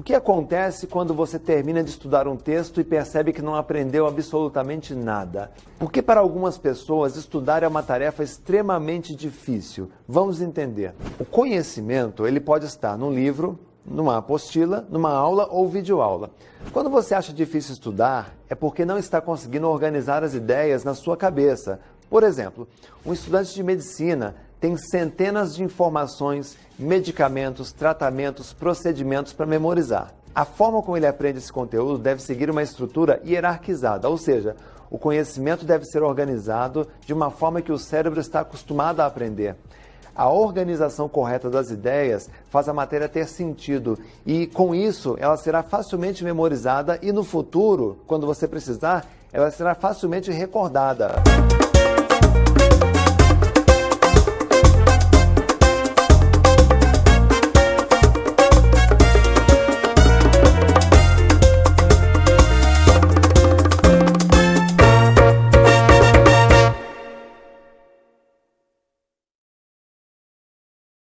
O que acontece quando você termina de estudar um texto e percebe que não aprendeu absolutamente nada? Porque para algumas pessoas estudar é uma tarefa extremamente difícil. Vamos entender. O conhecimento, ele pode estar num livro, numa apostila, numa aula ou videoaula. Quando você acha difícil estudar, é porque não está conseguindo organizar as ideias na sua cabeça. Por exemplo, um estudante de medicina tem centenas de informações, medicamentos, tratamentos, procedimentos para memorizar. A forma como ele aprende esse conteúdo deve seguir uma estrutura hierarquizada, ou seja, o conhecimento deve ser organizado de uma forma que o cérebro está acostumado a aprender. A organização correta das ideias faz a matéria ter sentido e, com isso, ela será facilmente memorizada e, no futuro, quando você precisar, ela será facilmente recordada.